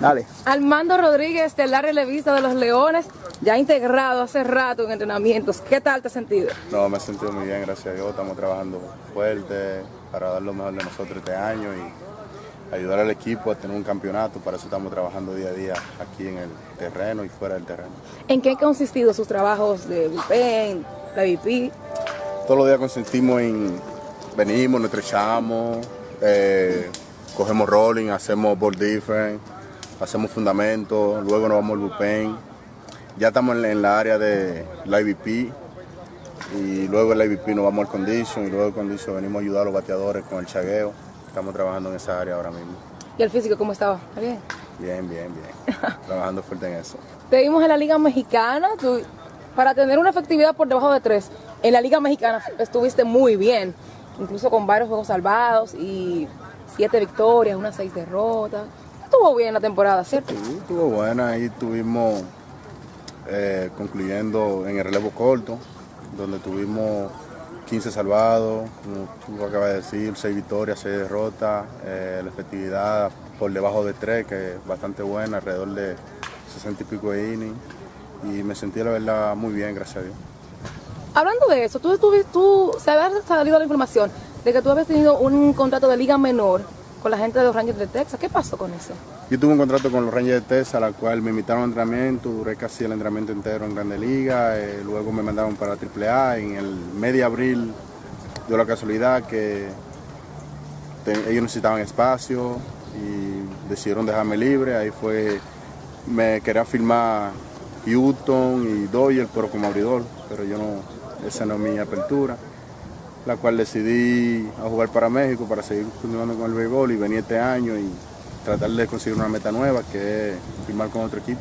Dale. Armando Rodríguez, de la relevista de los Leones, ya integrado hace rato en entrenamientos. ¿Qué tal te has sentido? No, me he sentido muy bien, gracias a Dios. Estamos trabajando fuerte para dar lo mejor de nosotros este año y ayudar al equipo a tener un campeonato. Para eso estamos trabajando día a día aquí en el terreno y fuera del terreno. ¿En qué han consistido sus trabajos de bullpen, la VP? Todos los días consistimos en venimos, nos estrechamos, eh, cogemos rolling, hacemos ball different, hacemos fundamentos, luego nos vamos al bullpen. Ya estamos en, en la área de la IVP y luego el IVP nos vamos al condition y luego el condition venimos a ayudar a los bateadores con el chagueo. Estamos trabajando en esa área ahora mismo. ¿Y el físico cómo estaba? ¿Está bien? Bien, bien, bien. trabajando fuerte en eso. Te vimos en la Liga Mexicana, tú, para tener una efectividad por debajo de tres, en la Liga Mexicana estuviste muy bien, incluso con varios juegos salvados y siete victorias, unas seis derrotas. Estuvo bien la temporada, ¿cierto? Sí, estuvo buena. Ahí estuvimos eh, concluyendo en el relevo corto, donde tuvimos 15 salvados, como tú acabas de decir, 6 victorias, 6 derrotas, eh, la efectividad por debajo de 3, que es bastante buena, alrededor de 60 y pico de innings. Y me sentí, la verdad, muy bien, gracias a Dios. Hablando de eso, tú, tú, tú se había salido la información de que tú habías tenido un contrato de liga menor con la gente de los Rangers de Texas. ¿Qué pasó con eso? Yo tuve un contrato con los Rangers de Texas, la cual me invitaron a entrenamiento, duré casi el entrenamiento entero en Grande Liga, eh, luego me mandaron para AAA, en el medio de abril dio la casualidad que ellos necesitaban espacio y decidieron dejarme libre, ahí fue, me quería firmar Houston y Doyle, pero como abridor, pero yo no, esa no es mi apertura la cual decidí a jugar para México para seguir continuando con el béisbol y venir este año y tratar de conseguir una meta nueva que es firmar con otro equipo.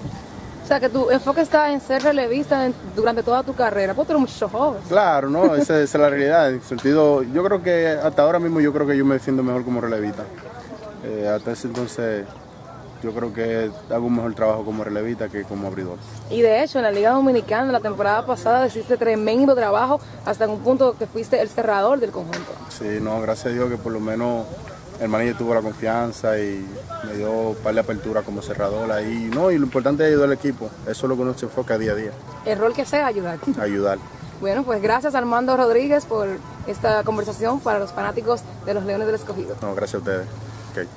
O sea, que tu enfoque está en ser relevista en, durante toda tu carrera, porque tú eres mucho joven. Claro, no, esa, esa, es la realidad. En sentido, yo creo que hasta ahora mismo yo creo que yo me defiendo mejor como relevista. Eh, hasta ese entonces yo creo que hago un mejor trabajo como relevista que como abridor. Y de hecho, en la Liga Dominicana, la temporada pasada, hiciste tremendo trabajo, hasta en un punto que fuiste el cerrador del conjunto. Sí, no, gracias a Dios que por lo menos el manager tuvo la confianza y me dio un par de apertura como cerrador ahí. No, y lo importante es ayudar al equipo, eso es lo que uno se enfoca día a día. El rol que sea, ayudar. Ayudar. Bueno, pues gracias Armando Rodríguez por esta conversación para los fanáticos de los Leones del Escogido. No, gracias a ustedes. Okay.